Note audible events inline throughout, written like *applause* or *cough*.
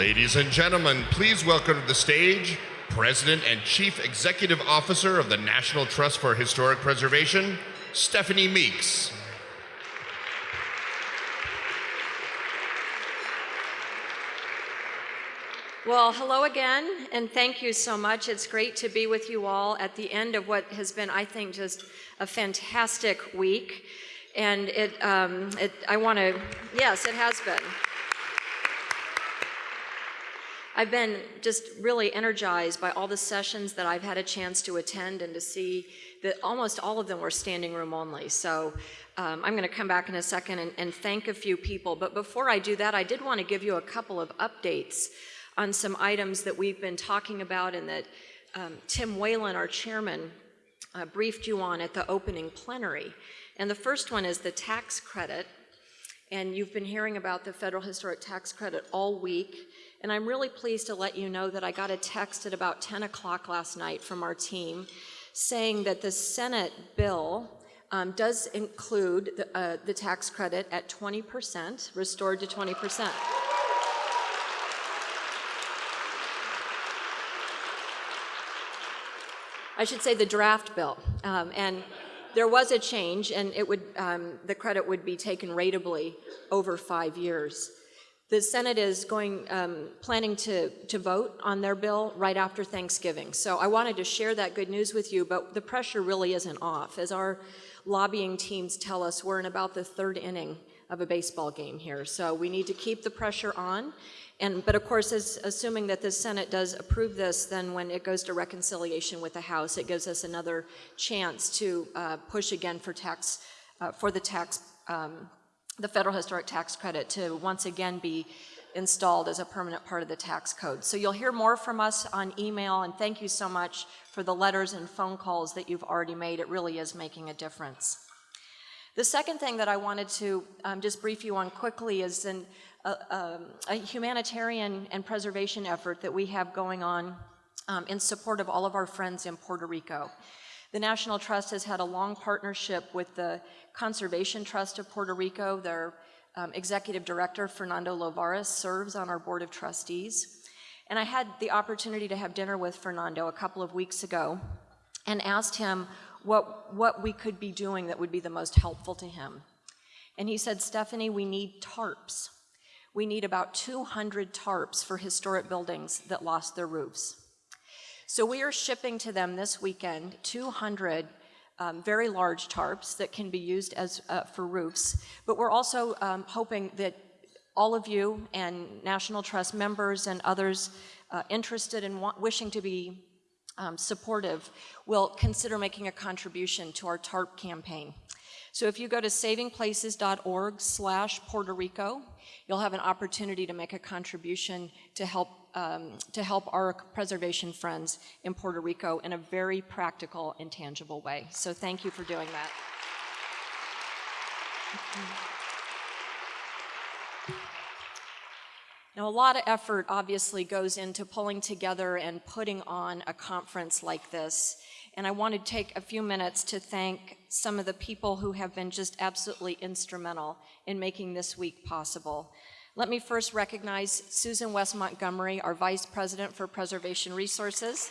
Ladies and gentlemen, please welcome to the stage President and Chief Executive Officer of the National Trust for Historic Preservation, Stephanie Meeks. Well, hello again, and thank you so much. It's great to be with you all at the end of what has been, I think, just a fantastic week. And it, um, it I want to, yes, it has been. I've been just really energized by all the sessions that I've had a chance to attend and to see that almost all of them were standing room only. So um, I'm going to come back in a second and, and thank a few people. But before I do that, I did want to give you a couple of updates on some items that we've been talking about and that um, Tim Whalen, our chairman, uh, briefed you on at the opening plenary. And the first one is the tax credit. And you've been hearing about the federal historic tax credit all week. And I'm really pleased to let you know that I got a text at about 10 o'clock last night from our team saying that the Senate bill um, does include the, uh, the tax credit at 20%, restored to 20%. I should say the draft bill. Um, and there was a change, and it would, um, the credit would be taken ratably over five years. The Senate is going, um, planning to, to vote on their bill right after Thanksgiving. So I wanted to share that good news with you, but the pressure really isn't off. As our lobbying teams tell us, we're in about the third inning of a baseball game here. So we need to keep the pressure on and, but of course, as, assuming that the Senate does approve this, then when it goes to reconciliation with the House, it gives us another chance to uh, push again for tax, uh, for the tax, um, the federal historic tax credit to once again be installed as a permanent part of the tax code. So you'll hear more from us on email, and thank you so much for the letters and phone calls that you've already made. It really is making a difference. The second thing that I wanted to um, just brief you on quickly is in a, um, a, humanitarian and preservation effort that we have going on um, in support of all of our friends in Puerto Rico. The National Trust has had a long partnership with the Conservation Trust of Puerto Rico. Their um, executive director, Fernando Lloveras, serves on our board of trustees. And I had the opportunity to have dinner with Fernando a couple of weeks ago and asked him what, what we could be doing that would be the most helpful to him. And he said, Stephanie, we need tarps we need about 200 tarps for historic buildings that lost their roofs. So we are shipping to them this weekend 200 um, very large tarps that can be used as uh, for roofs, but we're also um, hoping that all of you and National Trust members and others uh, interested in wishing to be um, supportive will consider making a contribution to our TARP campaign. So if you go to savingplaces.org slash Puerto Rico, you'll have an opportunity to make a contribution to help, um, to help our preservation friends in Puerto Rico in a very practical and tangible way. So thank you for doing that. Now, a lot of effort obviously goes into pulling together and putting on a conference like this. And I want to take a few minutes to thank some of the people who have been just absolutely instrumental in making this week possible. Let me first recognize Susan West Montgomery, our Vice President for Preservation Resources.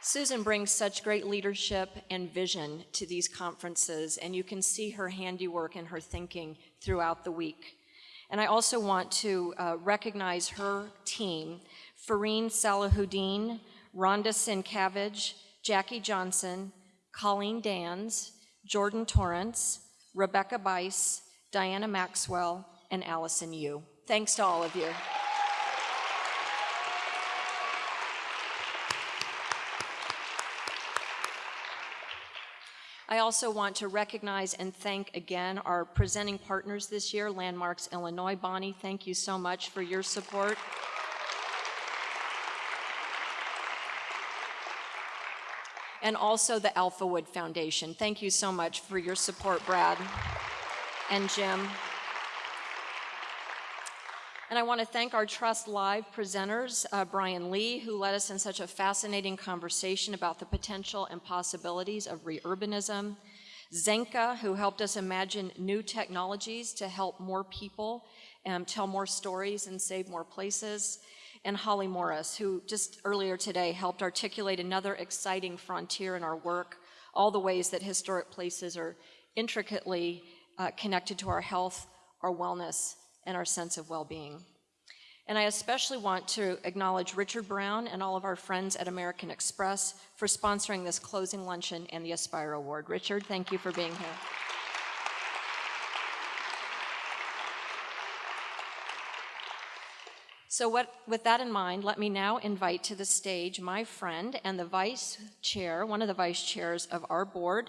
Susan brings such great leadership and vision to these conferences, and you can see her handiwork and her thinking throughout the week. And I also want to uh, recognize her team, Fareen Salahuddin, Rhonda Sincavage, Jackie Johnson, Colleen Dans, Jordan Torrance, Rebecca Bice, Diana Maxwell, and Allison Yu. Thanks to all of you. I also want to recognize and thank again our presenting partners this year, Landmarks Illinois. Bonnie, thank you so much for your support. And also the Alphawood Foundation. Thank you so much for your support, Brad and Jim. And I want to thank our Trust Live presenters, uh, Brian Lee, who led us in such a fascinating conversation about the potential and possibilities of reurbanism, Zenka, who helped us imagine new technologies to help more people um, tell more stories and save more places, and Holly Morris, who just earlier today helped articulate another exciting frontier in our work, all the ways that historic places are intricately uh, connected to our health, our wellness, and our sense of well-being. And I especially want to acknowledge Richard Brown and all of our friends at American Express for sponsoring this closing luncheon and the Aspire Award. Richard, thank you for being here. So what, with that in mind, let me now invite to the stage my friend and the vice chair, one of the vice chairs of our board,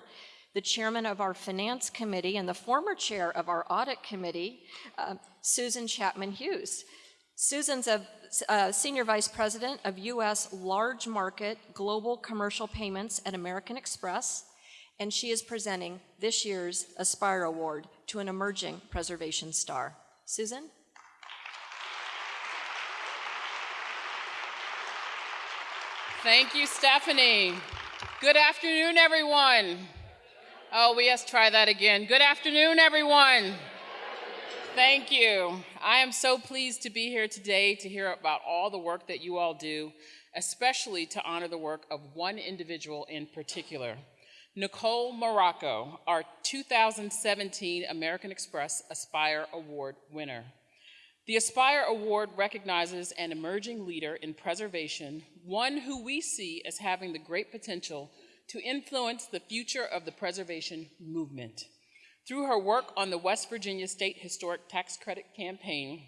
the chairman of our finance committee and the former chair of our audit committee, uh, Susan Chapman Hughes. Susan's a, a senior vice president of U.S. large market global commercial payments at American Express, and she is presenting this year's Aspire Award to an emerging preservation star. Susan? Thank you, Stephanie. Good afternoon, everyone. Oh, we to try that again. Good afternoon, everyone. Thank you. I am so pleased to be here today to hear about all the work that you all do, especially to honor the work of one individual in particular. Nicole Morocco, our 2017 American Express Aspire Award winner. The Aspire Award recognizes an emerging leader in preservation, one who we see as having the great potential to influence the future of the preservation movement. Through her work on the West Virginia State Historic Tax Credit Campaign,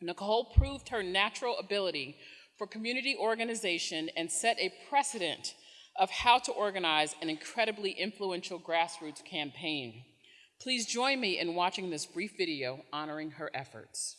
Nicole proved her natural ability for community organization and set a precedent of how to organize an incredibly influential grassroots campaign. Please join me in watching this brief video honoring her efforts.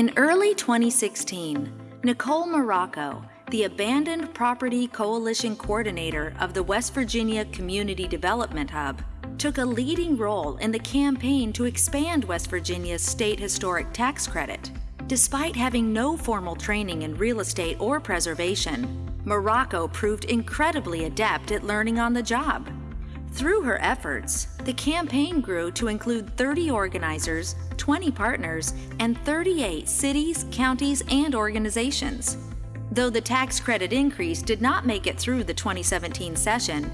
In early 2016, Nicole Morocco, the Abandoned Property Coalition Coordinator of the West Virginia Community Development Hub, took a leading role in the campaign to expand West Virginia's state historic tax credit. Despite having no formal training in real estate or preservation, Morocco proved incredibly adept at learning on the job. Through her efforts, the campaign grew to include 30 organizers, 20 partners, and 38 cities, counties, and organizations. Though the tax credit increase did not make it through the 2017 session,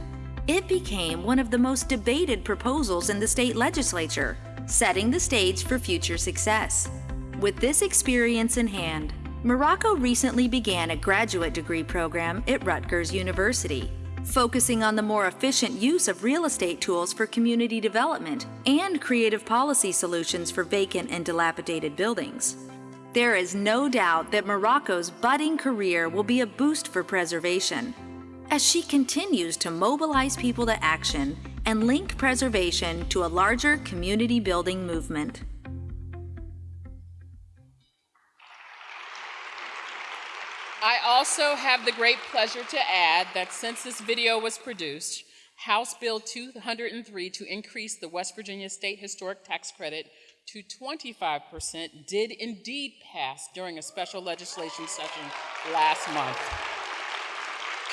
it became one of the most debated proposals in the state legislature, setting the stage for future success. With this experience in hand, Morocco recently began a graduate degree program at Rutgers University, focusing on the more efficient use of real estate tools for community development and creative policy solutions for vacant and dilapidated buildings. There is no doubt that Morocco's budding career will be a boost for preservation as she continues to mobilize people to action and link preservation to a larger community building movement. I also have the great pleasure to add that since this video was produced, House Bill 203 to increase the West Virginia State Historic Tax Credit to 25% did indeed pass during a special legislation session last month.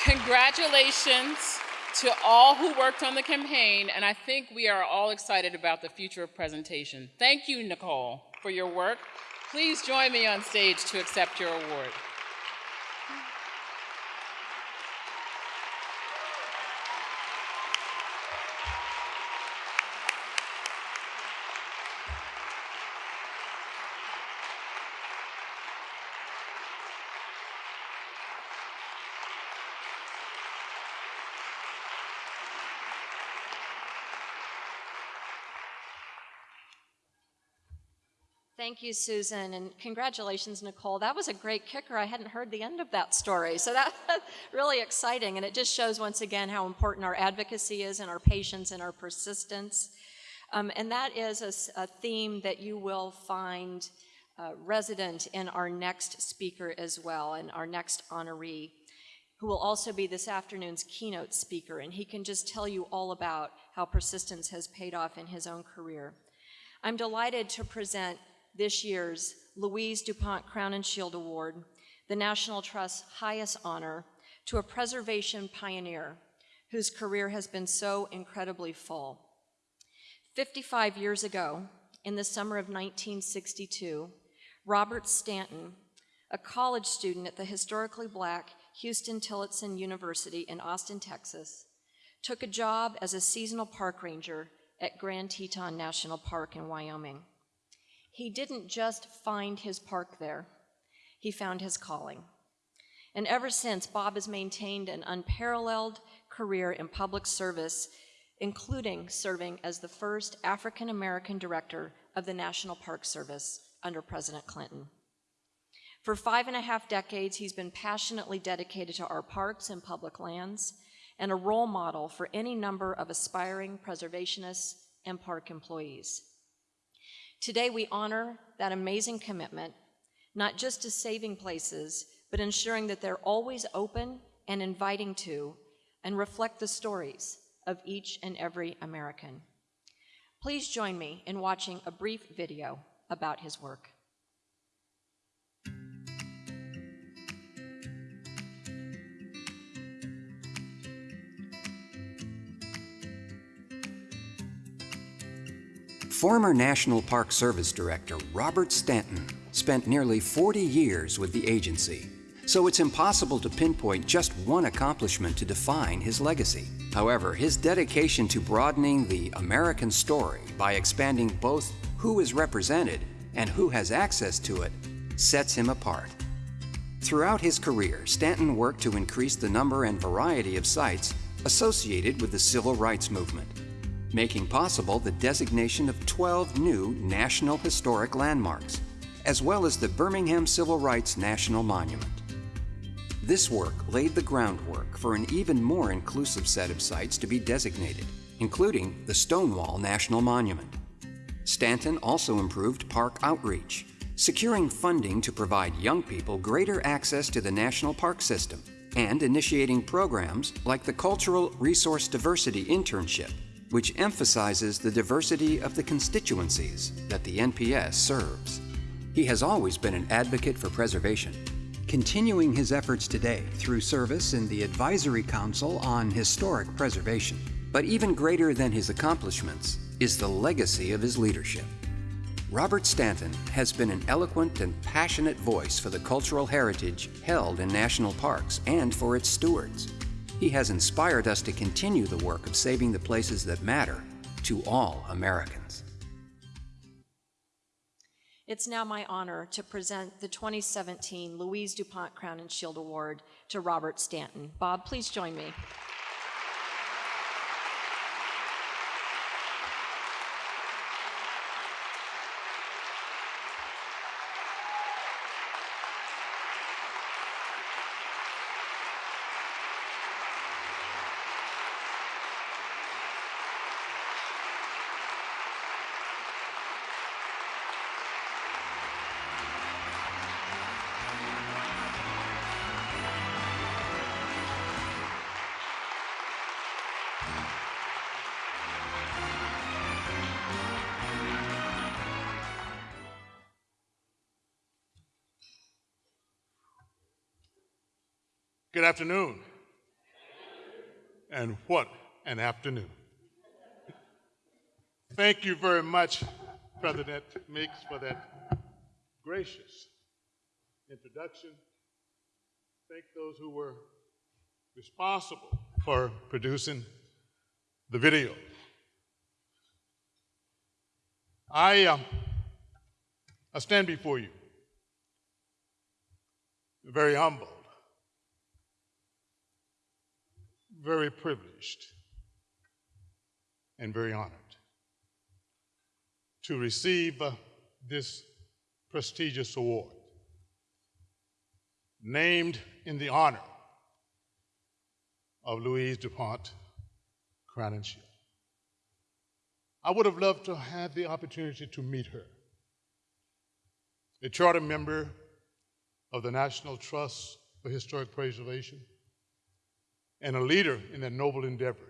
Congratulations to all who worked on the campaign, and I think we are all excited about the future of presentation. Thank you, Nicole, for your work. Please join me on stage to accept your award. Thank you, Susan, and congratulations, Nicole. That was a great kicker. I hadn't heard the end of that story, so that's *laughs* really exciting, and it just shows once again how important our advocacy is and our patience and our persistence. Um, and that is a, a, theme that you will find uh, resident in our next speaker as well, and our next honoree, who will also be this afternoon's keynote speaker, and he can just tell you all about how persistence has paid off in his own career. I'm delighted to present this year's Louise DuPont Crowninshield Award, the National Trust's highest honor, to a preservation pioneer whose career has been so incredibly full. 55 years ago, in the summer of 1962, Robert Stanton, a college student at the historically black Huston-Tillotson University in Austin, Texas, took a job as a seasonal park ranger at Grand Teton National Park in Wyoming. He didn't just find his park there, he found his calling. And ever since, Bob has maintained an unparalleled career in public service, including serving as the first African American director of the National Park Service under President Clinton. For five and a half decades, he's been passionately dedicated to our parks and public lands and a role model for any number of aspiring preservationists and park employees. Today, we honor that amazing commitment, not just to saving places, but ensuring that they're always open and inviting to and reflect the stories of each and every American. Please join me in watching a brief video about his work. Former National Park Service Director Robert Stanton spent nearly 40 years with the agency, so it's impossible to pinpoint just one accomplishment to define his legacy. However, his dedication to broadening the American story by expanding both who is represented and who has access to it sets him apart. Throughout his career, Stanton worked to increase the number and variety of sites associated with the civil rights movement making possible the designation of 12 new National Historic Landmarks, as well as the Birmingham Civil Rights National Monument. This work laid the groundwork for an even more inclusive set of sites to be designated, including the Stonewall National Monument. Stanton also improved park outreach, securing funding to provide young people greater access to the national park system, and initiating programs like the Cultural Resource Diversity Internship which emphasizes the diversity of the constituencies that the NPS serves. He has always been an advocate for preservation, continuing his efforts today through service in the Advisory Council on Historic Preservation. But even greater than his accomplishments is the legacy of his leadership. Robert Stanton has been an eloquent and passionate voice for the cultural heritage held in national parks and for its stewards. He has inspired us to continue the work of saving the places that matter to all Americans. It's now my honor to present the 2017 Louise DuPont Crowninshield Award to Robert Stanton. Bob, please join me. Good afternoon. And what an afternoon. Thank you very much, President Meeks, for that gracious introduction. Thank those who were responsible for producing the video. I, uh, I stand before you very humble very privileged and very honored to receive uh, this prestigious award named in the honor of Louise DuPont Crowninshield. I would have loved to have the opportunity to meet her, a charter member of the National Trust for Historic Preservation, and a leader in that noble endeavor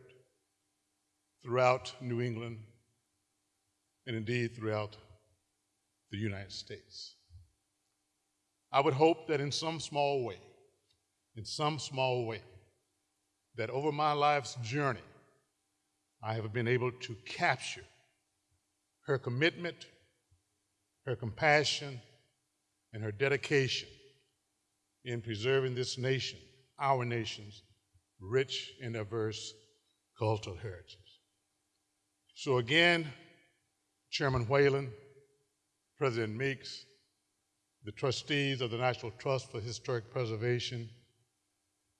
throughout New England and indeed throughout the United States. I would hope that in some small way, in some small way, that over my life's journey, I have been able to capture her commitment, her compassion, and her dedication in preserving this nation, our nation's rich and diverse cultural heritage. So again, Chairman Whalen, President Meeks, the trustees of the National Trust for Historic Preservation,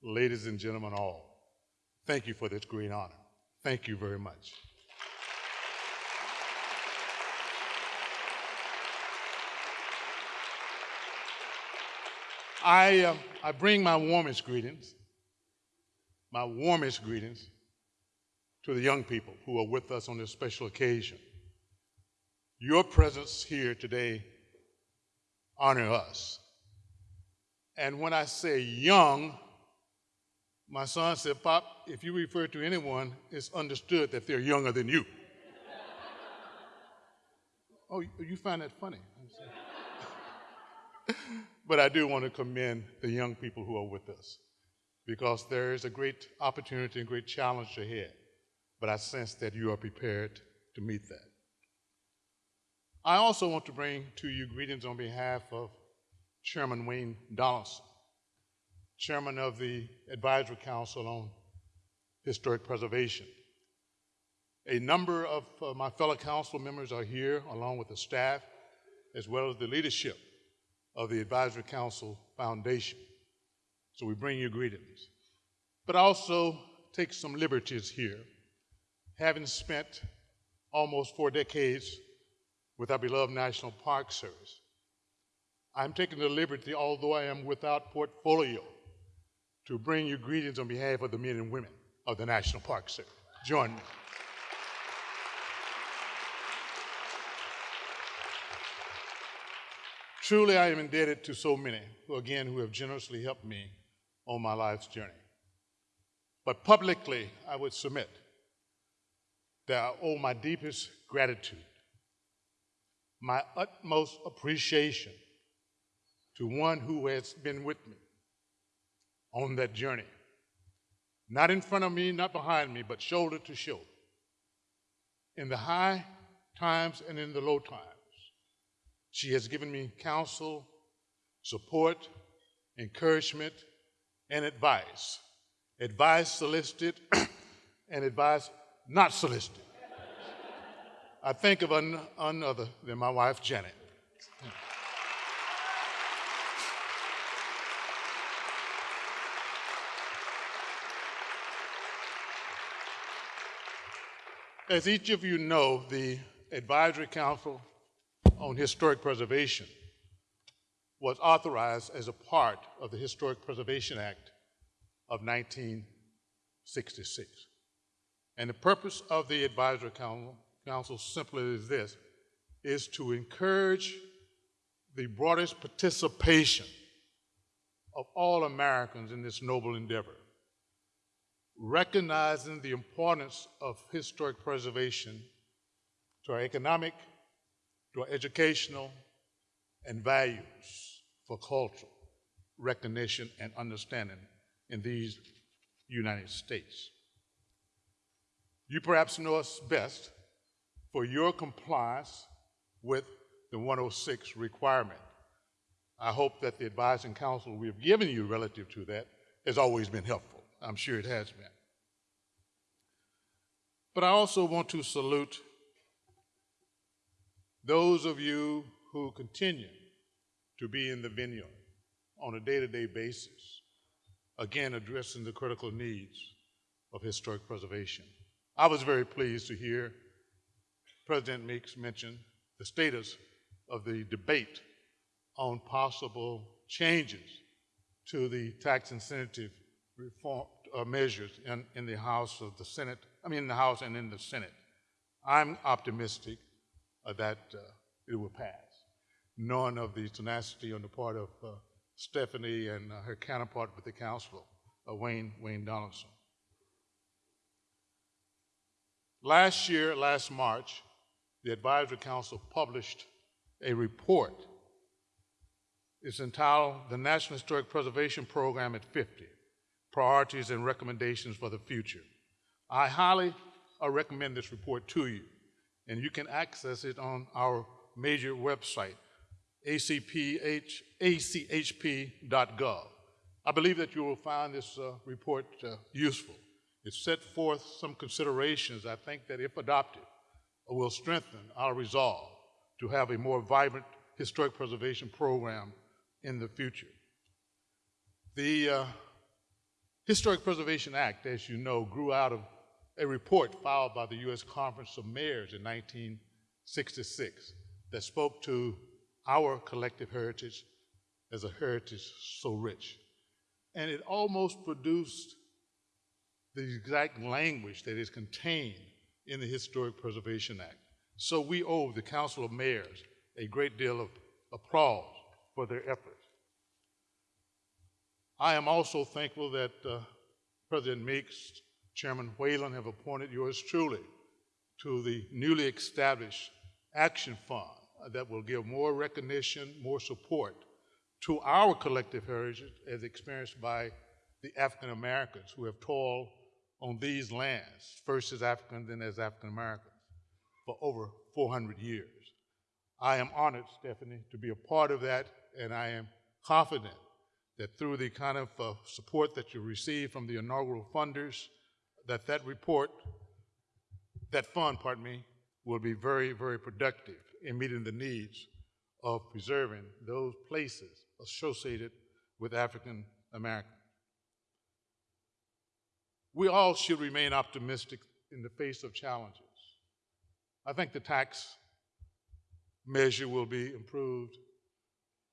ladies and gentlemen all, thank you for this great honor. Thank you very much. I, uh, I bring my warmest greetings, my warmest greetings to the young people who are with us on this special occasion. Your presence here today honor us. And when I say young, my son said, Pop, if you refer to anyone, it's understood that they're younger than you. *laughs* oh, you find that funny? *laughs* but I do want to commend the young people who are with us because there is a great opportunity and great challenge ahead. But I sense that you are prepared to meet that. I also want to bring to you greetings on behalf of Chairman Wayne Donaldson, Chairman of the Advisory Council on Historic Preservation. A number of uh, my fellow council members are here, along with the staff, as well as the leadership of the Advisory Council Foundation. So we bring you greetings. But also take some liberties here. Having spent almost four decades with our beloved National Park Service, I'm taking the liberty, although I am without portfolio, to bring you greetings on behalf of the men and women of the National Park Service. Join me. Truly, I am indebted to so many who, again, who have generously helped me on my life's journey. But publicly, I would submit that I owe my deepest gratitude, my utmost appreciation to one who has been with me on that journey. Not in front of me, not behind me, but shoulder to shoulder. In the high times and in the low times. She has given me counsel, support, encouragement, and advice. Advice solicited *coughs* and advice not solicited. I think of none other than my wife, Janet. As each of you know, the Advisory Council on Historic Preservation was authorized as a part of the Historic Preservation Act of 1966. And the purpose of the Advisory Council, Council simply is this, is to encourage the broadest participation of all Americans in this noble endeavor, recognizing the importance of historic preservation to our economic, to our educational and values for cultural recognition and understanding in these United States. You perhaps know us best for your compliance with the 106 requirement. I hope that the advising counsel we have given you relative to that has always been helpful. I'm sure it has been. But I also want to salute those of you who continue to be in the vineyard on a day to day basis, again, addressing the critical needs of historic preservation. I was very pleased to hear President Meeks mention the status of the debate on possible changes to the tax incentive reform uh, measures in, in the House of the Senate, I mean, in the House and in the Senate. I'm optimistic uh, that uh, it will pass, knowing of the tenacity on the part of uh, Stephanie and uh, her counterpart with the council, uh, Wayne, Wayne Donaldson. Last year, last March, the Advisory Council published a report. It's entitled The National Historic Preservation Program at 50 Priorities and Recommendations for the Future. I highly uh, recommend this report to you, and you can access it on our major website, acph, achp.gov. I believe that you will find this uh, report uh, useful. It set forth some considerations I think that, if adopted, will strengthen our resolve to have a more vibrant historic preservation program in the future. The uh, Historic Preservation Act, as you know, grew out of a report filed by the U.S. Conference of Mayors in 1966 that spoke to our collective heritage as a heritage so rich. And it almost produced the exact language that is contained in the Historic Preservation Act. So we owe the Council of Mayors a great deal of applause for their efforts. I am also thankful that uh, President Meeks, Chairman Whalen have appointed yours truly to the newly established Action Fund that will give more recognition, more support to our collective heritage as experienced by the African Americans who have toiled on these lands, first as Africans, then as African Americans, for over 400 years. I am honored, Stephanie, to be a part of that, and I am confident that through the kind of uh, support that you receive from the inaugural funders, that that report, that fund, pardon me, will be very, very productive in meeting the needs of preserving those places associated with African Americans. We all should remain optimistic in the face of challenges. I think the tax measure will be improved.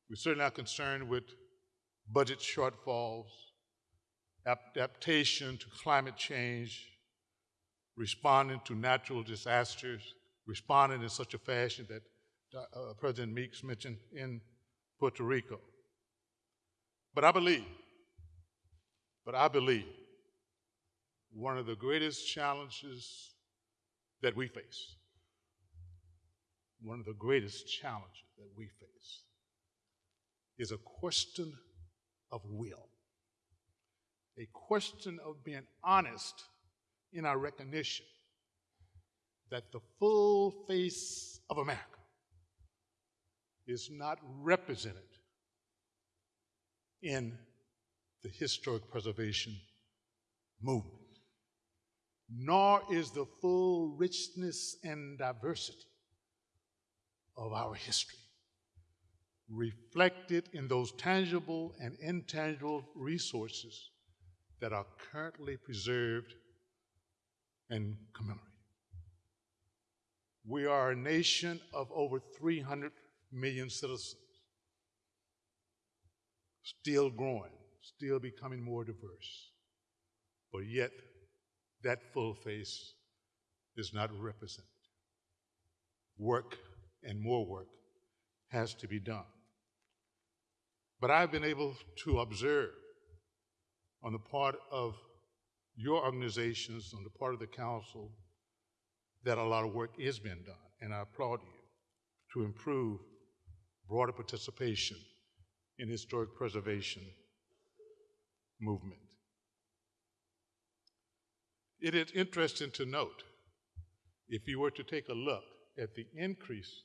We're certainly not concerned with budget shortfalls, adaptation to climate change, responding to natural disasters, responding in such a fashion that uh, President Meeks mentioned in Puerto Rico. But I believe, but I believe one of the greatest challenges that we face, one of the greatest challenges that we face, is a question of will, a question of being honest in our recognition that the full face of America is not represented in the historic preservation movement nor is the full richness and diversity of our history reflected in those tangible and intangible resources that are currently preserved and commemorated. We are a nation of over 300 million citizens, still growing, still becoming more diverse, but yet that full face is not represented. Work and more work has to be done. But I've been able to observe on the part of your organizations, on the part of the council, that a lot of work is being done, and I applaud you to improve broader participation in historic preservation movement. It is interesting to note, if you were to take a look at the increase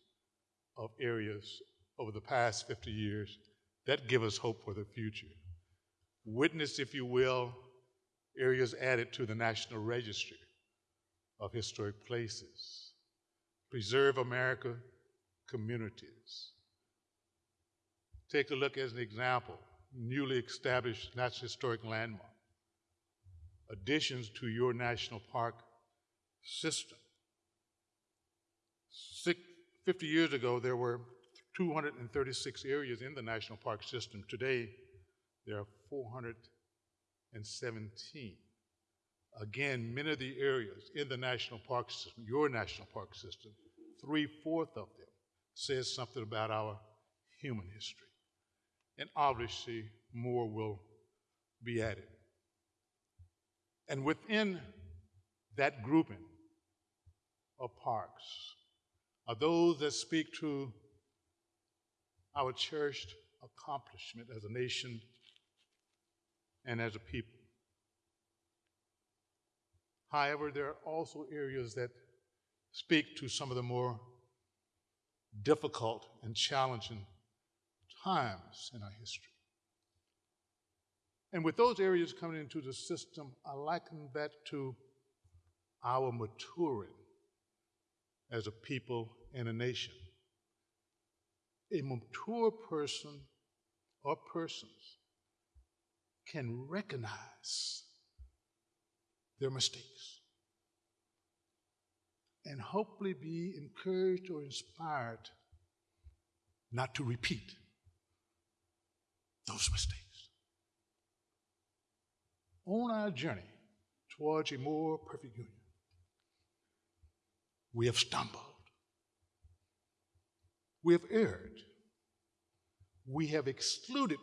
of areas over the past 50 years, that give us hope for the future. Witness, if you will, areas added to the National Registry of Historic Places. Preserve America communities. Take a look as an example, newly established National Historic Landmark additions to your national park system. Six, 50 years ago, there were 236 areas in the national park system. Today, there are 417. Again, many of the areas in the national park system, your national park system, three-fourths of them says something about our human history. And obviously, more will be added. And within that grouping of parks are those that speak to our cherished accomplishment as a nation and as a people. However, there are also areas that speak to some of the more difficult and challenging times in our history. And with those areas coming into the system, I liken that to our maturing as a people and a nation. A mature person or persons can recognize their mistakes and hopefully be encouraged or inspired not to repeat those mistakes. On our journey towards a more perfect union, we have stumbled. We have erred. We have excluded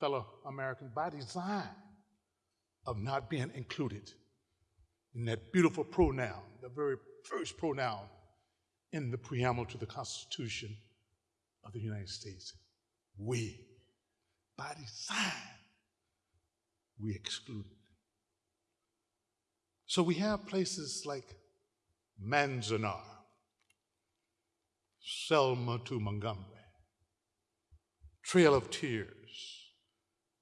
fellow Americans by design of not being included in that beautiful pronoun, the very first pronoun in the preamble to the Constitution of the United States. We, by design, we excluded. So we have places like Manzanar, Selma to Montgomery, Trail of Tears,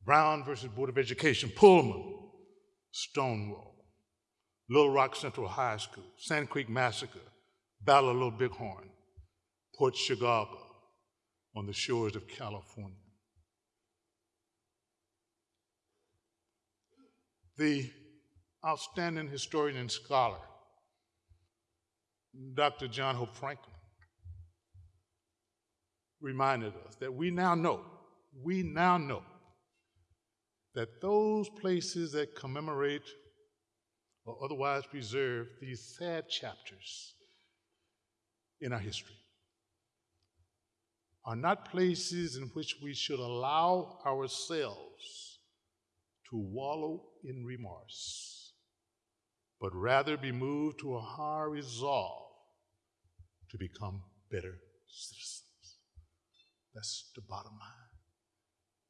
Brown versus Board of Education, Pullman, Stonewall, Little Rock Central High School, Sand Creek Massacre, Battle of Little Bighorn, Port Chicago, on the shores of California. The outstanding historian and scholar, Dr. John Hope Franklin, reminded us that we now know, we now know that those places that commemorate or otherwise preserve these sad chapters in our history are not places in which we should allow ourselves to wallow in remorse, but rather be moved to a high resolve to become better citizens. That's the bottom line.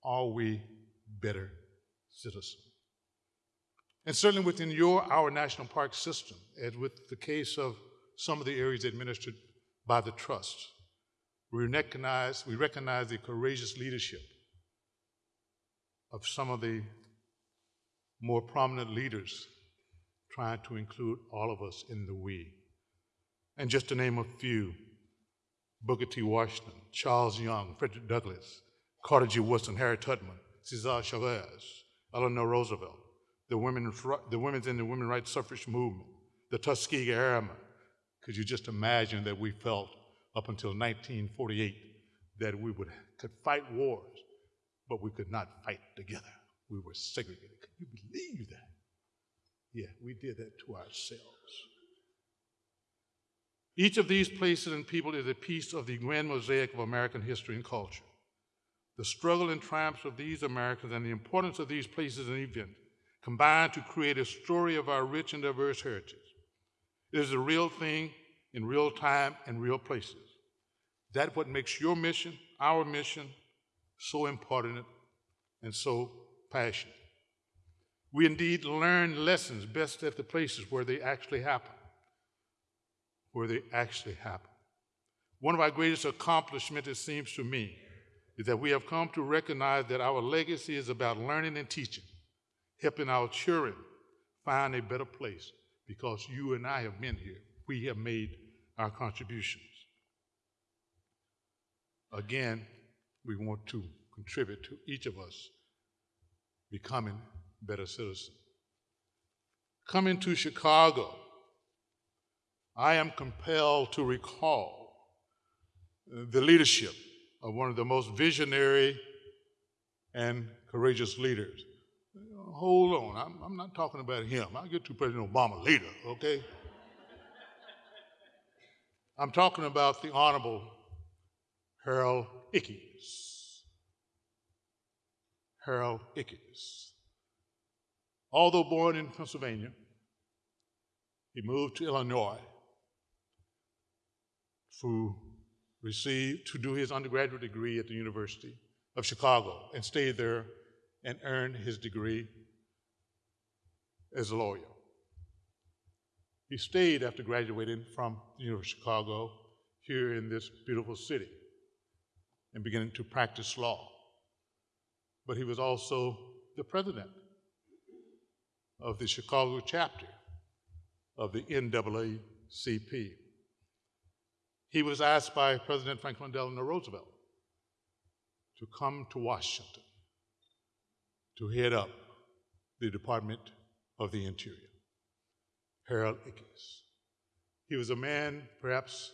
Are we better citizens? And certainly within your our national park system, as with the case of some of the areas administered by the trust, we recognize, we recognize the courageous leadership of some of the more prominent leaders trying to include all of us in the we. And just to name a few, Booker T. Washington, Charles Young, Frederick Douglass, Carter G. Woodson, Harry Tubman, Cesar Chavez, Eleanor Roosevelt, the women, the women's in the women's rights suffrage movement, the Tuskegee Airmen. Could you just imagine that we felt up until 1948 that we would, could fight wars, but we could not fight together. We were segregated. Could you believe that? Yeah, we did that to ourselves. Each of these places and people is a piece of the grand mosaic of American history and culture. The struggle and triumphs of these Americans and the importance of these places and events combine to create a story of our rich and diverse heritage. It is a real thing in real time and real places. That's what makes your mission, our mission, so important and so passionate. We indeed learn lessons best at the places where they actually happen where they actually happen. One of our greatest accomplishments, it seems to me, is that we have come to recognize that our legacy is about learning and teaching, helping our children find a better place because you and I have been here. We have made our contributions. Again, we want to contribute to each of us becoming better citizens. Coming to Chicago, I am compelled to recall the leadership of one of the most visionary and courageous leaders. Hold on, I'm, I'm not talking about him. I'll get to President Obama later, okay? I'm talking about the Honorable Harold Ickes. Harold Ickes. Although born in Pennsylvania, he moved to Illinois through received to do his undergraduate degree at the University of Chicago and stayed there and earned his degree as a lawyer. He stayed after graduating from the University of Chicago here in this beautiful city and beginning to practice law. But he was also the president of the Chicago chapter of the NAACP. He was asked by President Franklin Delano Roosevelt to come to Washington to head up the Department of the Interior. Harold Ickes. He was a man perhaps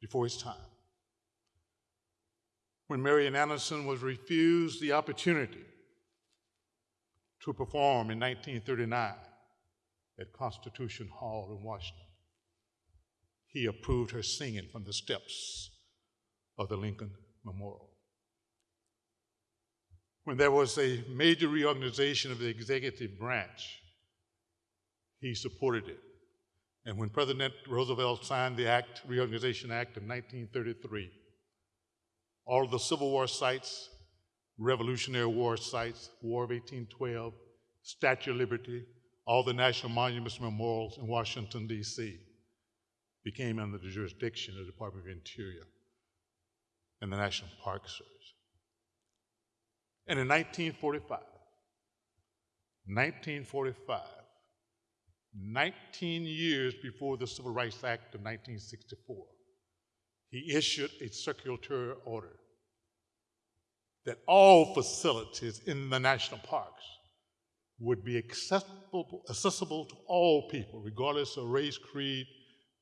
before his time. When Marian Anderson was refused the opportunity to perform in 1939 at Constitution Hall in Washington, he approved her singing from the steps of the Lincoln Memorial. When there was a major reorganization of the executive branch, he supported it. And when President Roosevelt signed the Act, Reorganization Act of 1933, all of the Civil War sites, Revolutionary War sites, War of 1812, Statue of Liberty, all the national monuments and memorials in Washington, D.C. became under the jurisdiction of the Department of Interior and the National Park Service. And in 1945, 1945, 19 years before the Civil Rights Act of 1964, he issued a circulatory order that all facilities in the national parks would be accessible, accessible to all people, regardless of race, creed,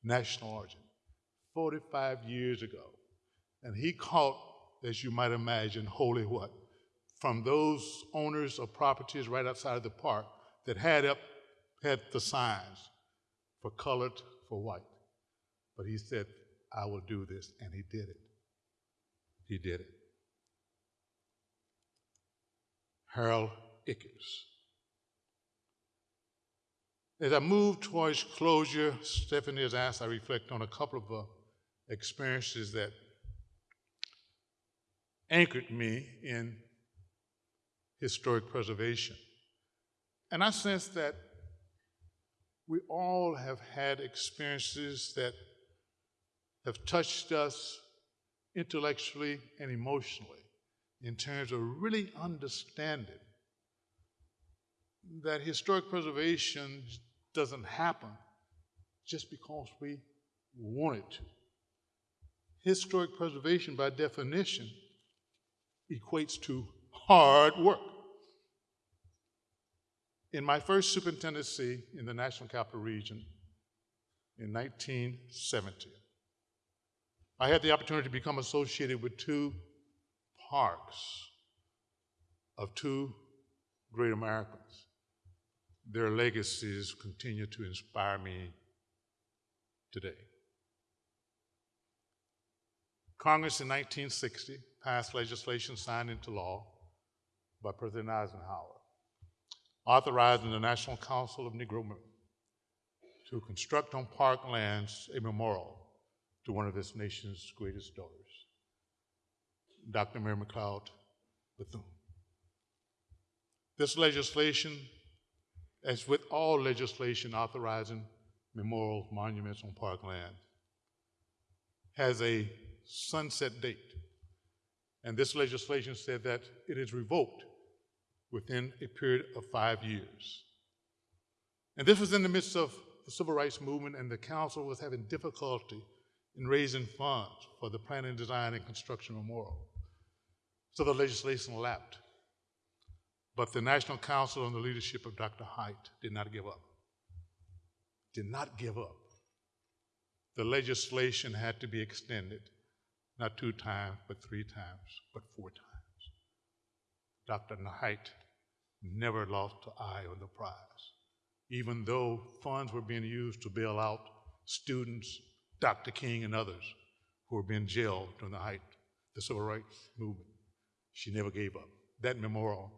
national origin. 45 years ago. And he caught, as you might imagine, holy what? From those owners of properties right outside of the park that had up had the signs for colored, for white. But he said, I will do this, and he did it. He did it. Harold Ickes. As I move towards closure, Stephanie has asked I reflect on a couple of uh, experiences that anchored me in historic preservation. And I sense that we all have had experiences that have touched us intellectually and emotionally in terms of really understanding that historic preservation doesn't happen just because we want it to. Historic preservation, by definition, equates to hard work. In my first superintendency in the National Capital Region in 1970, I had the opportunity to become associated with two parks of two great Americans. Their legacies continue to inspire me today. Congress in 1960 passed legislation signed into law by President Eisenhower, authorizing the National Council of Negro Women to construct on park lands a memorial to one of this nation's greatest daughters, Dr. Mary McLeod Bethune. This legislation, as with all legislation authorizing memorial monuments on park land, has a sunset date. And this legislation said that it is revoked within a period of five years. And this was in the midst of the civil rights movement, and the council was having difficulty in raising funds for the planning, design, and construction memorial. So the legislation lapped. But the National Council under the leadership of Dr. Height did not give up. Did not give up. The legislation had to be extended, not two times, but three times, but four times. Dr. Height never lost an eye on the prize, even though funds were being used to bail out students, Dr. King, and others who were being jailed during the height of the civil rights movement. She never gave up. That memorial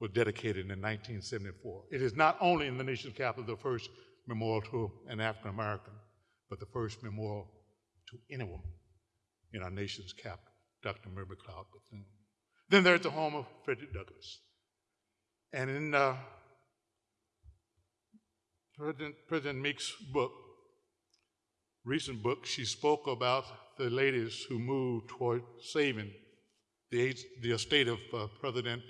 was dedicated in 1974. It is not only in the nation's capital the first memorial to an African American, but the first memorial to any woman in our nation's capital, Dr. Mary McLeod Bethune. Then there's the home of Frederick Douglass. And in uh, President, President Meek's book, recent book, she spoke about the ladies who moved toward saving the, the estate of uh, President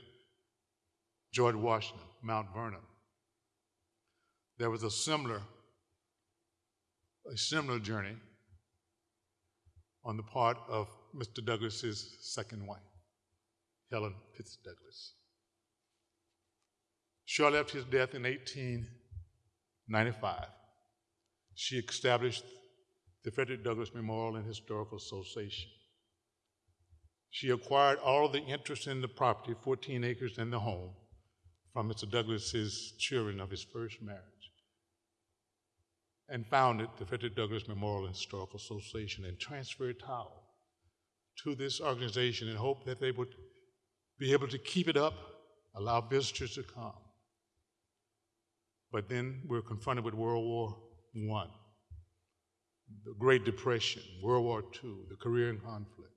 George Washington, Mount Vernon. There was a similar, a similar journey on the part of Mr. Douglass's second wife, Helen Pitts Douglas. Shortly after his death in 1895, she established the Frederick Douglass Memorial and Historical Association. She acquired all of the interest in the property, 14 acres and the home, from Mr. Douglass's children of his first marriage, and founded the Frederick Douglass Memorial and Historical Association and transferred title to this organization in hope that they would be able to keep it up, allow visitors to come. But then we're confronted with World War I, the Great Depression, World War II, the Korean conflict.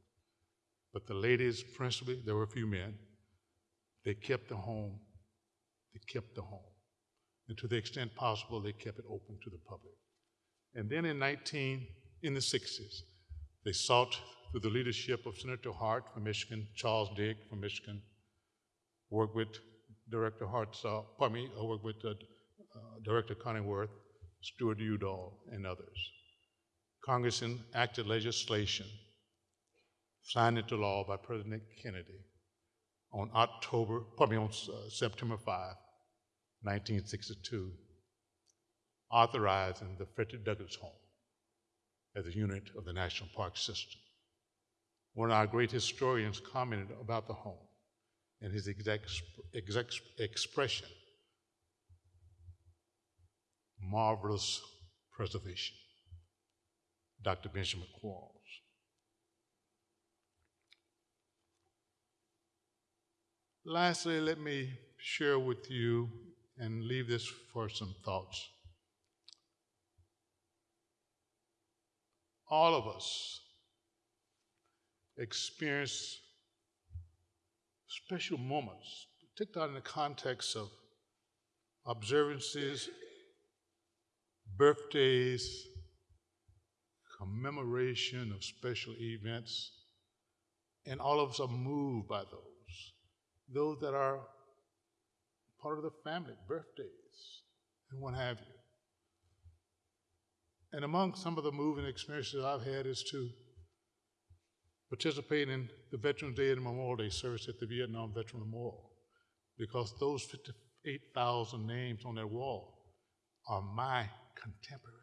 But the ladies, principally, there were a few men, they kept the home. They kept the home. And to the extent possible, they kept it open to the public. And then in 19, in the 60s, they sought through the leadership of Senator Hart from Michigan, Charles Diggs from Michigan, worked with Director Hart, uh, pardon me, I worked with uh, uh, Director Conrad Wirth, Stuart Udall, and others. Congress enacted legislation signed into law by President Kennedy on October, me, on uh, September 5, 1962, authorizing the Frederick Douglass Home as a unit of the National Park System. One of our great historians commented about the home and his exact, exact expression marvelous preservation. Dr. Benjamin Quarles. Lastly, let me share with you and leave this for some thoughts. All of us experience special moments, particularly in the context of observances, birthdays, commemoration of special events, and all of us are moved by those those that are part of the family, birthdays, and what have you. And among some of the moving experiences I've had is to participate in the Veterans Day and Memorial Day service at the Vietnam Veteran Memorial, because those 58,000 names on that wall are my contemporaries.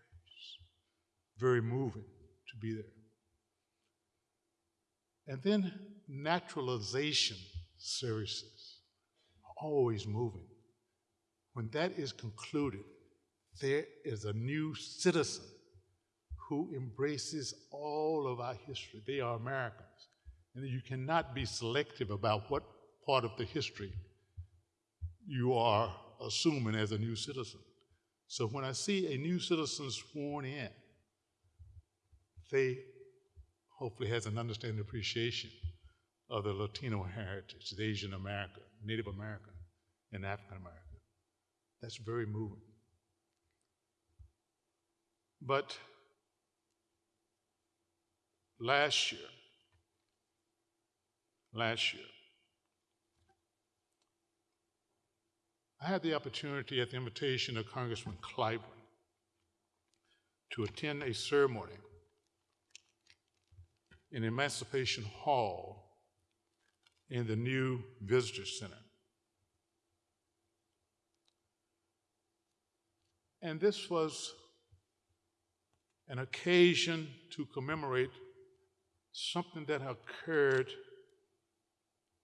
Very moving to be there. And then naturalization services, are always moving. When that is concluded, there is a new citizen who embraces all of our history. They are Americans. And you cannot be selective about what part of the history you are assuming as a new citizen. So when I see a new citizen sworn in, they hopefully has an understanding appreciation of the Latino heritage, the Asian American, Native American, and African American. That's very moving. But last year, last year, I had the opportunity at the invitation of Congressman Clyburn to attend a ceremony in Emancipation Hall in the new visitor center. And this was an occasion to commemorate something that occurred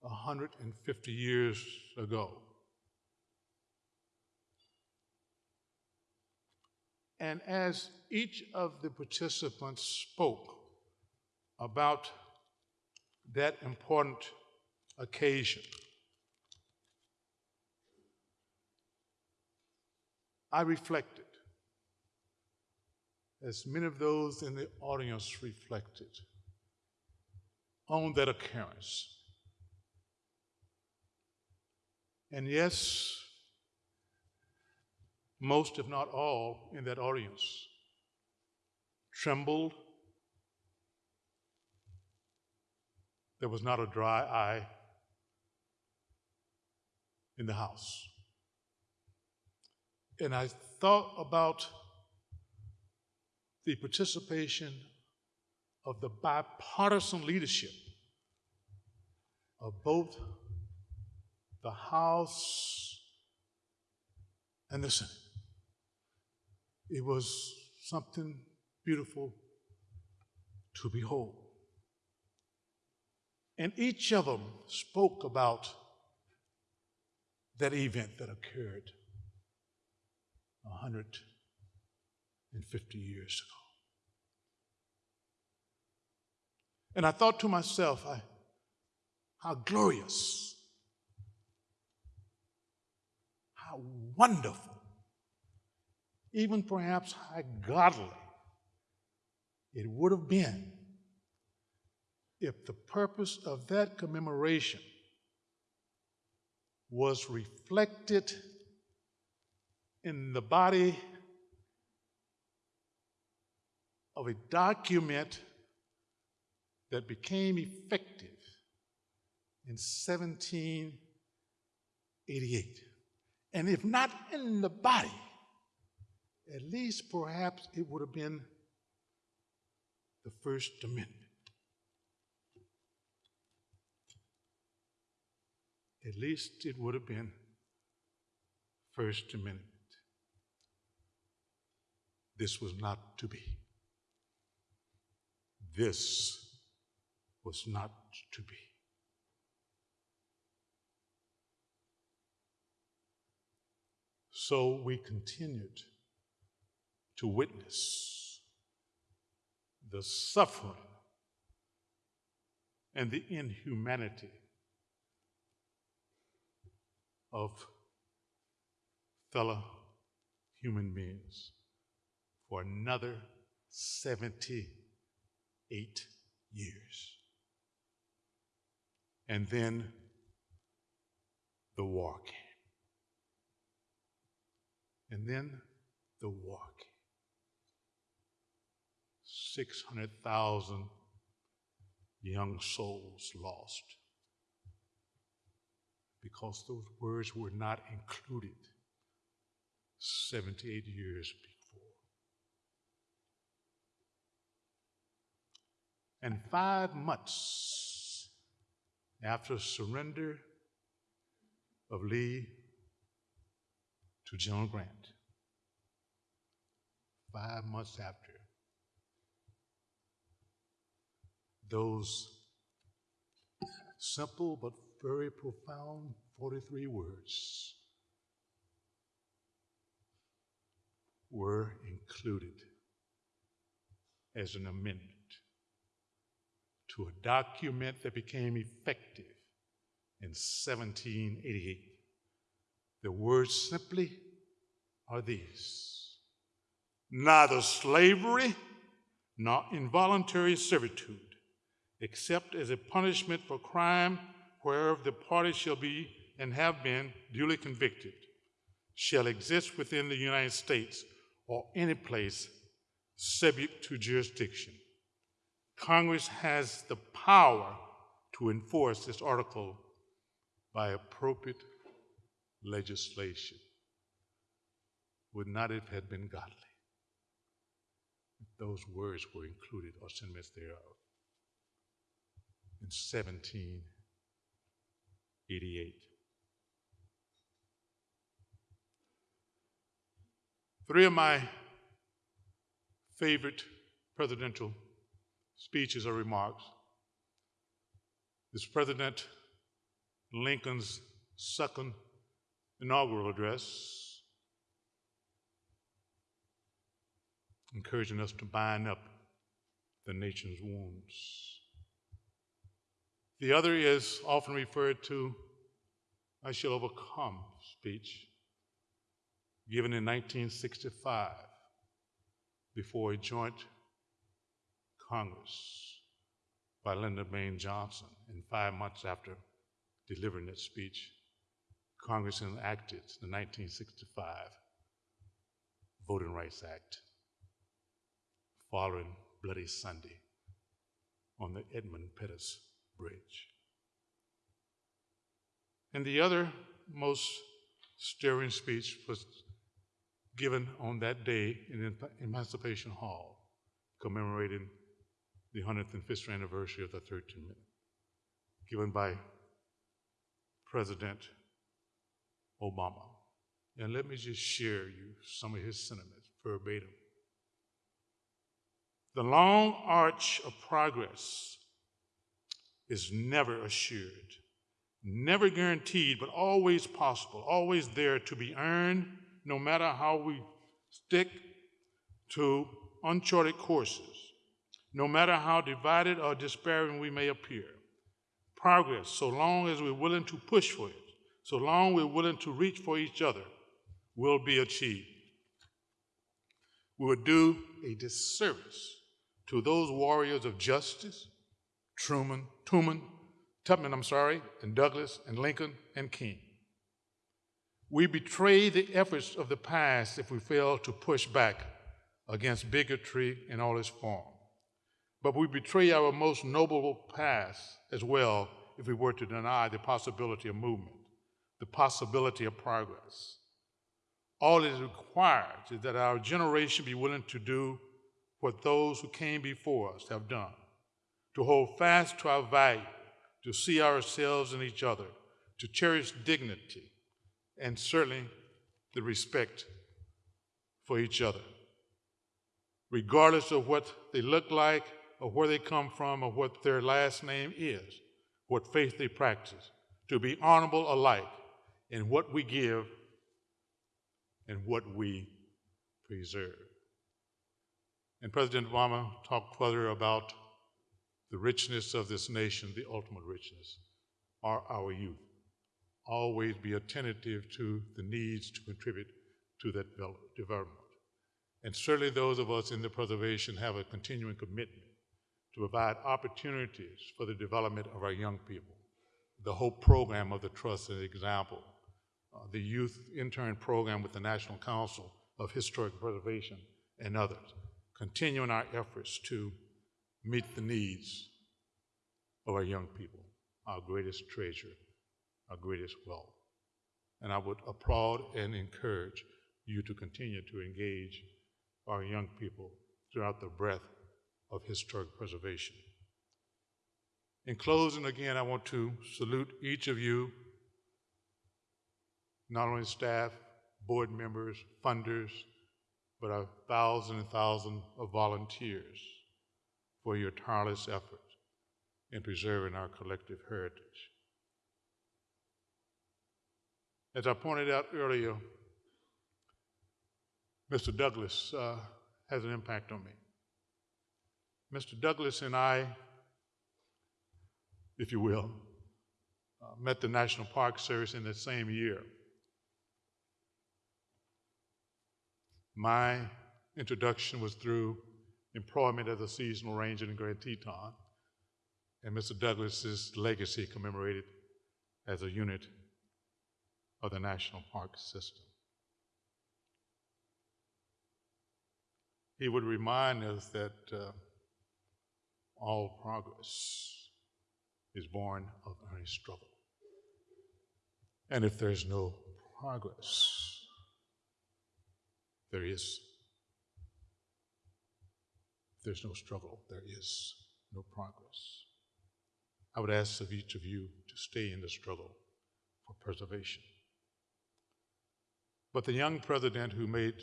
150 years ago. And as each of the participants spoke about that important occasion. I reflected, as many of those in the audience reflected, on that occurrence. And yes, most, if not all, in that audience trembled. There was not a dry eye in the house. And I thought about the participation of the bipartisan leadership of both the House and the Senate. It was something beautiful to behold. And each of them spoke about that event that occurred 150 years ago. And I thought to myself, I, how glorious, how wonderful, even perhaps how godly it would have been if the purpose of that commemoration was reflected in the body of a document that became effective in 1788. And if not in the body, at least perhaps it would have been the First Amendment. At least it would have been First Amendment. This was not to be. This was not to be. So we continued to witness the suffering and the inhumanity of fellow human beings for another 78 years. And then the war came. And then the war came. 600,000 young souls lost because those words were not included 78 years before. And five months after surrender of Lee to General Grant, five months after, those simple but very profound 43 words were included as an amendment to a document that became effective in 1788. The words simply are these neither slavery nor involuntary servitude, except as a punishment for crime whereof the party shall be and have been duly convicted, shall exist within the United States or any place subject to jurisdiction. Congress has the power to enforce this article by appropriate legislation. Would not it have been godly if those words were included or sentiments thereof in 1788? Three of my favorite presidential speeches or remarks is President Lincoln's second inaugural address, encouraging us to bind up the nation's wounds. The other is often referred to I Shall Overcome speech, given in 1965 before a joint Congress by Lyndon Baines Johnson. And five months after delivering that speech, Congress enacted the 1965 Voting Rights Act following Bloody Sunday on the Edmund Pettus Bridge. And the other most stirring speech was given on that day in Emancipation Hall, commemorating the 105th anniversary of the 13th Amendment, given by President Obama. And let me just share you some of his sentiments verbatim. The long arch of progress is never assured, never guaranteed, but always possible, always there to be earned, no matter how we stick to uncharted courses, no matter how divided or despairing we may appear. Progress, so long as we're willing to push for it, so long we're willing to reach for each other, will be achieved. We would do a disservice to those warriors of justice, Truman, Truman, Tubman, I'm sorry, and Douglass, and Lincoln and King. We betray the efforts of the past if we fail to push back against bigotry in all its form. But we betray our most noble past as well if we were to deny the possibility of movement, the possibility of progress. All it requires is that our generation be willing to do what those who came before us have done, to hold fast to our value, to see ourselves in each other, to cherish dignity, and certainly the respect for each other. Regardless of what they look like, or where they come from, or what their last name is, what faith they practice, to be honorable alike in what we give and what we preserve. And President Obama talked further about the richness of this nation, the ultimate richness, are our youth. Always be attentive to the needs to contribute to that development. And certainly those of us in the preservation have a continuing commitment to provide opportunities for the development of our young people. The Hope program of the Trust is an example. Uh, the youth intern program with the National Council of Historic Preservation and others continuing our efforts to meet the needs of our young people, our greatest treasure, our greatest wealth. And I would applaud and encourage you to continue to engage our young people throughout the breadth of historic preservation. In closing, again, I want to salute each of you, not only staff, board members, funders, but a thousand and thousand of volunteers for your tireless efforts in preserving our collective heritage. As I pointed out earlier, Mr. Douglass uh, has an impact on me. Mr. Douglass and I, if you will, uh, met the National Park Service in the same year. My introduction was through employment as a seasonal ranger in Grand Teton, and Mr. Douglass's legacy commemorated as a unit of the National Park System. He would remind us that uh, all progress is born of earnest struggle. And if there's no progress, there is. There's no struggle. There is no progress. I would ask of each of you to stay in the struggle for preservation. But the young president who made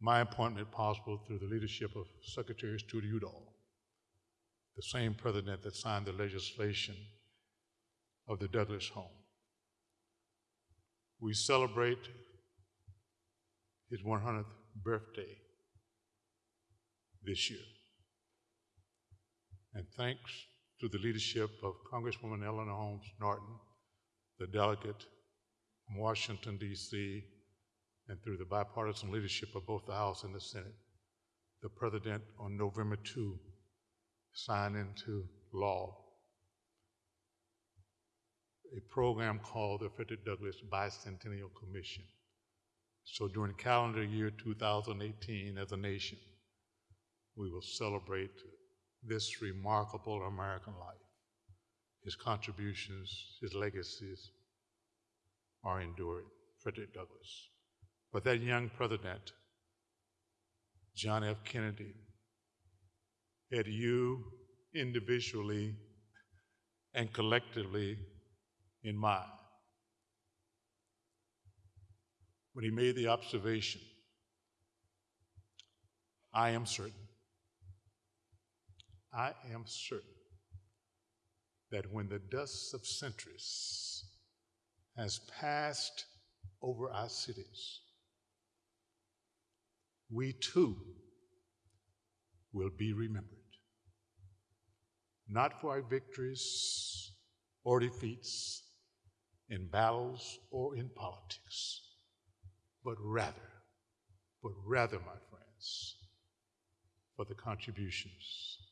my appointment possible through the leadership of Secretary Stuart Udall, the same president that signed the legislation of the Douglass Home. We celebrate his 100th birthday this year. And thanks to the leadership of Congresswoman Eleanor Holmes Norton, the delegate from Washington, D.C., and through the bipartisan leadership of both the House and the Senate, the President on November 2 signed into law a program called the Frederick Douglass Bicentennial Commission. So during calendar year 2018, as a nation, we will celebrate this remarkable American life. His contributions, his legacies are enduring. Frederick Douglass. But that young president, John F. Kennedy, had you individually and collectively in mind when he made the observation I am certain, I am certain that when the dust of centuries has passed over our cities, we too will be remembered. Not for our victories or defeats in battles or in politics, but rather, but rather, my friends, for the contributions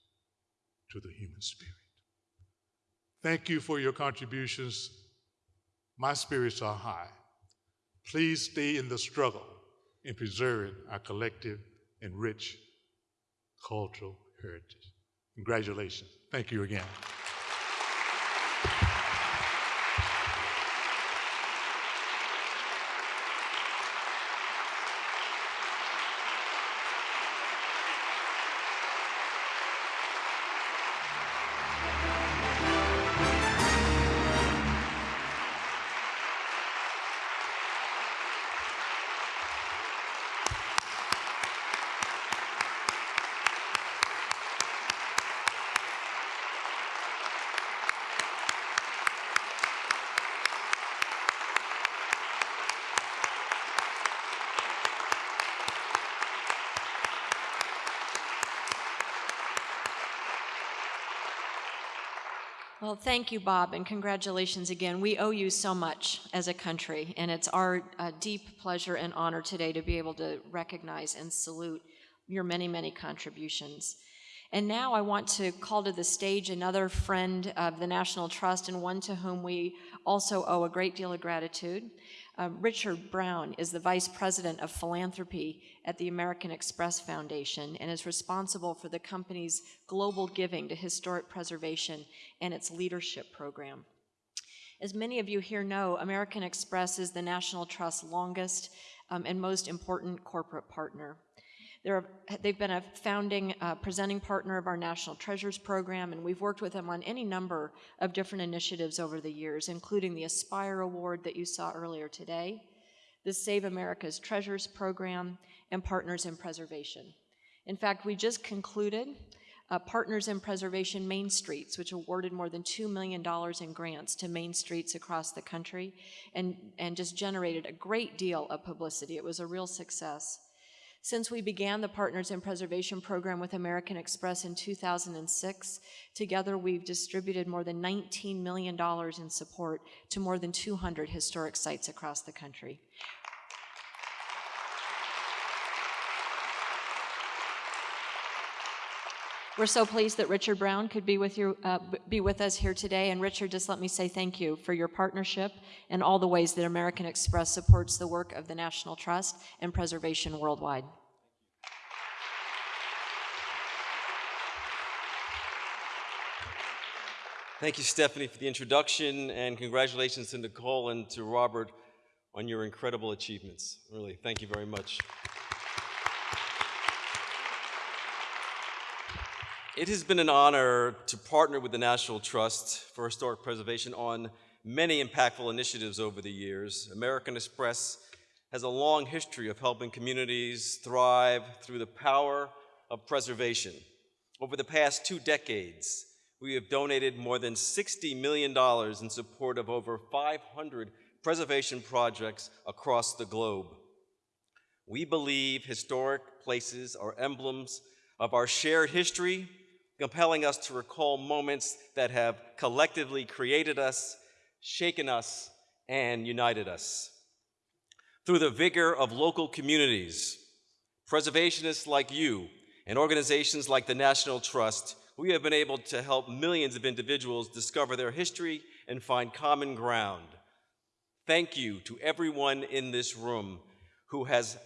to the human spirit. Thank you for your contributions. My spirits are high. Please stay in the struggle in preserving our collective and rich cultural heritage. Congratulations. Thank you again. Well, thank you, Bob, and congratulations again. We owe you so much as a country, and it's our uh, deep pleasure and honor today to be able to recognize and salute your many, many contributions. And now I want to call to the stage another friend of the National Trust and one to whom we also owe a great deal of gratitude. Uh, Richard Brown is the Vice President of Philanthropy at the American Express Foundation and is responsible for the company's global giving to historic preservation and its leadership program. As many of you here know, American Express is the National Trust's longest um, and most important corporate partner. They're, they've been a founding uh, presenting partner of our National Treasures program, and we've worked with them on any number of different initiatives over the years, including the Aspire Award that you saw earlier today, the Save America's Treasures program, and Partners in Preservation. In fact, we just concluded uh, Partners in Preservation Main Streets, which awarded more than $2 million in grants to main streets across the country and, and just generated a great deal of publicity. It was a real success. Since we began the Partners in Preservation program with American Express in 2006, together we've distributed more than $19 million in support to more than 200 historic sites across the country. We're so pleased that Richard Brown could be with you, uh, be with us here today. And Richard, just let me say thank you for your partnership and all the ways that American Express supports the work of the National Trust and preservation worldwide. Thank you, Stephanie, for the introduction, and congratulations to Nicole and to Robert on your incredible achievements. Really, thank you very much. It has been an honor to partner with the National Trust for Historic Preservation on many impactful initiatives over the years. American Express has a long history of helping communities thrive through the power of preservation. Over the past two decades, we have donated more than $60 million in support of over 500 preservation projects across the globe. We believe historic places are emblems of our shared history compelling us to recall moments that have collectively created us, shaken us, and united us. Through the vigor of local communities, preservationists like you and organizations like the National Trust we have been able to help millions of individuals discover their history and find common ground. Thank you to everyone in this room who has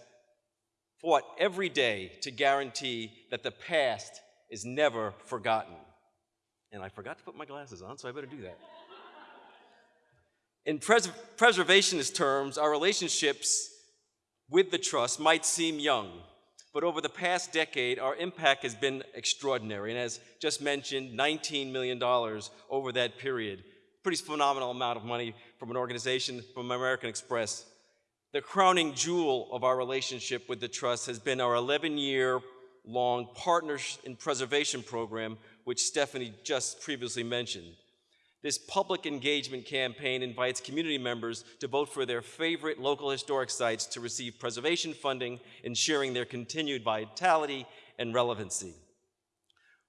fought every day to guarantee that the past is never forgotten. And I forgot to put my glasses on, so I better do that. In pres preservationist terms, our relationships with the trust might seem young, but over the past decade, our impact has been extraordinary. And as just mentioned, $19 million over that period. Pretty phenomenal amount of money from an organization from American Express. The crowning jewel of our relationship with the Trust has been our 11-year long Partners in Preservation program, which Stephanie just previously mentioned. This public engagement campaign invites community members to vote for their favorite local historic sites to receive preservation funding, ensuring their continued vitality and relevancy.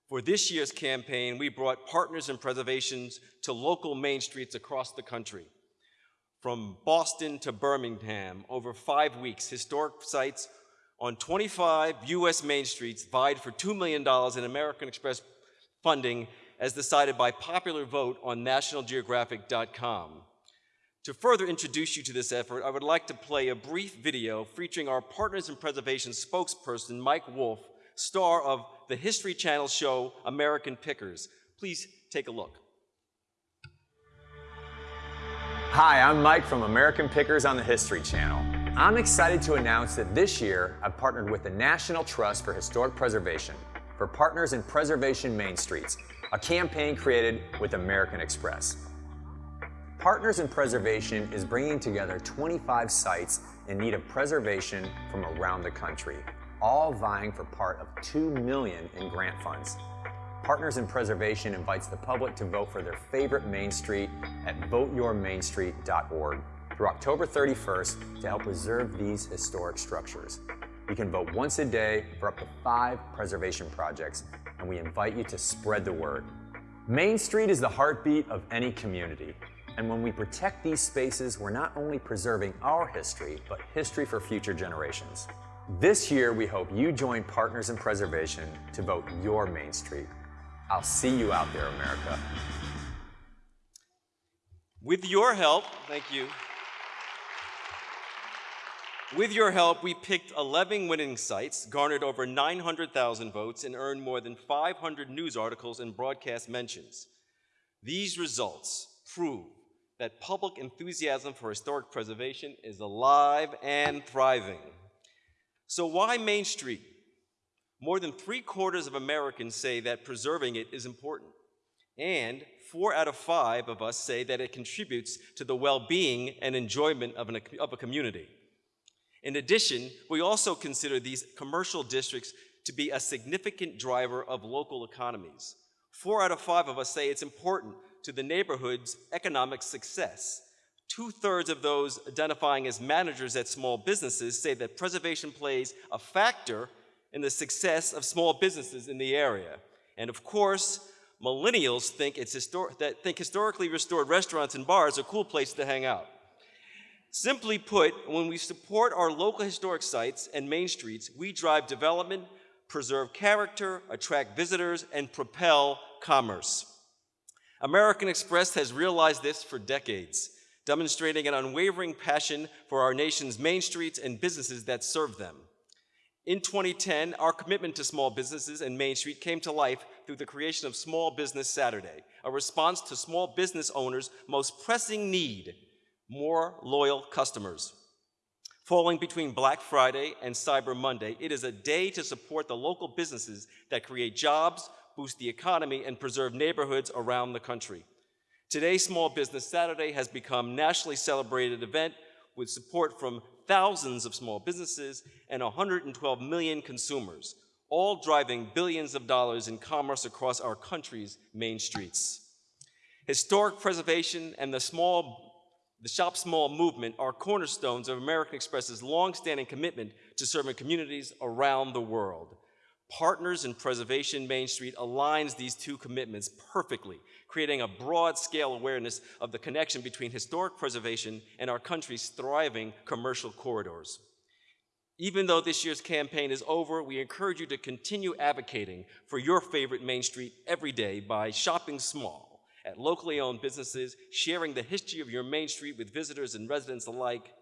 For this year's campaign, we brought partners in preservations to local main streets across the country. From Boston to Birmingham, over five weeks, historic sites on 25 U.S. main streets vied for $2 million in American Express funding as decided by popular vote on nationalgeographic.com. To further introduce you to this effort, I would like to play a brief video featuring our Partners in Preservation spokesperson, Mike Wolfe, star of the History Channel show American Pickers. Please take a look. Hi, I'm Mike from American Pickers on the History Channel. I'm excited to announce that this year I've partnered with the National Trust for Historic Preservation for Partners in Preservation Main Streets, a campaign created with American Express. Partners in Preservation is bringing together 25 sites in need of preservation from around the country, all vying for part of 2 million in grant funds. Partners in Preservation invites the public to vote for their favorite Main Street at voteyourmainstreet.org through October 31st to help preserve these historic structures. You can vote once a day for up to five preservation projects, and we invite you to spread the word. Main Street is the heartbeat of any community, and when we protect these spaces, we're not only preserving our history, but history for future generations. This year, we hope you join Partners in Preservation to vote your Main Street. I'll see you out there, America. With your help, thank you. With your help, we picked 11 winning sites, garnered over 900,000 votes, and earned more than 500 news articles and broadcast mentions. These results prove that public enthusiasm for historic preservation is alive and thriving. So why Main Street? More than three quarters of Americans say that preserving it is important. And four out of five of us say that it contributes to the well-being and enjoyment of, an, of a community. In addition, we also consider these commercial districts to be a significant driver of local economies. Four out of five of us say it's important to the neighborhood's economic success. Two-thirds of those identifying as managers at small businesses say that preservation plays a factor in the success of small businesses in the area. And of course, millennials think, it's that think historically restored restaurants and bars are a cool place to hang out. Simply put, when we support our local historic sites and main streets, we drive development, preserve character, attract visitors, and propel commerce. American Express has realized this for decades, demonstrating an unwavering passion for our nation's main streets and businesses that serve them. In 2010, our commitment to small businesses and Main Street came to life through the creation of Small Business Saturday, a response to small business owners' most pressing need, more loyal customers. Falling between Black Friday and Cyber Monday, it is a day to support the local businesses that create jobs, boost the economy, and preserve neighborhoods around the country. Today, Small Business Saturday has become a nationally celebrated event with support from thousands of small businesses and 112 million consumers, all driving billions of dollars in commerce across our country's main streets. Historic preservation and the small the Shop Small movement are cornerstones of American Express's longstanding commitment to serving communities around the world. Partners in Preservation Main Street aligns these two commitments perfectly, creating a broad-scale awareness of the connection between historic preservation and our country's thriving commercial corridors. Even though this year's campaign is over, we encourage you to continue advocating for your favorite Main Street every day by shopping small at locally owned businesses, sharing the history of your Main Street with visitors and residents alike.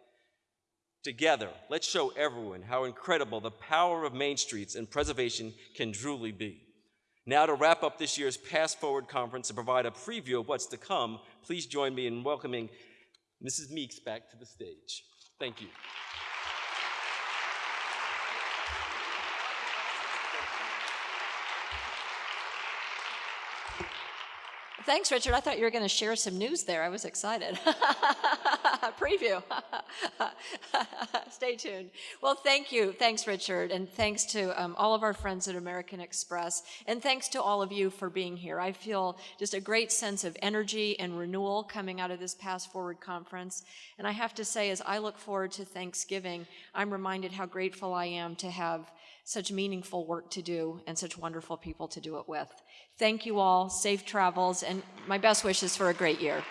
Together, let's show everyone how incredible the power of Main Streets and preservation can truly be. Now, to wrap up this year's PastForward Conference and provide a preview of what's to come, please join me in welcoming Mrs. Meeks back to the stage. Thank you. Thanks, Richard. I thought you were going to share some news there. I was excited. *laughs* Preview. *laughs* Stay tuned. Well, thank you. Thanks, Richard. And thanks to um, all of our friends at American Express. And thanks to all of you for being here. I feel just a great sense of energy and renewal coming out of this PastForward conference. And I have to say, as I look forward to Thanksgiving, I'm reminded how grateful I am to have such meaningful work to do and such wonderful people to do it with. Thank you all, safe travels, and my best wishes for a great year.